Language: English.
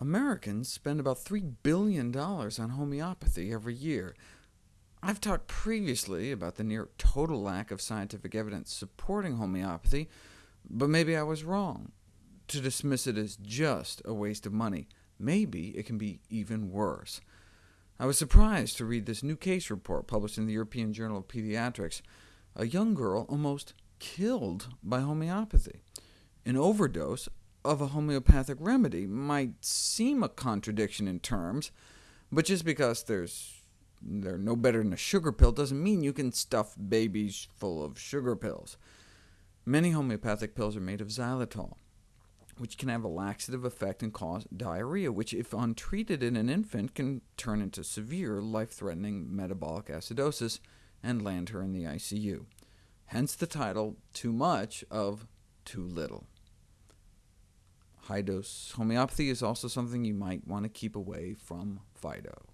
Americans spend about $3 billion on homeopathy every year. I've talked previously about the near total lack of scientific evidence supporting homeopathy, but maybe I was wrong. To dismiss it as just a waste of money, maybe it can be even worse. I was surprised to read this new case report published in the European Journal of Pediatrics. A young girl almost killed by homeopathy. An overdose of a homeopathic remedy might seem a contradiction in terms, but just because there's they're no better than a sugar pill doesn't mean you can stuff babies full of sugar pills. Many homeopathic pills are made of xylitol, which can have a laxative effect and cause diarrhea, which, if untreated in an infant, can turn into severe, life-threatening metabolic acidosis and land her in the ICU. Hence the title, Too Much of Too Little. High-dose homeopathy is also something you might want to keep away from Fido.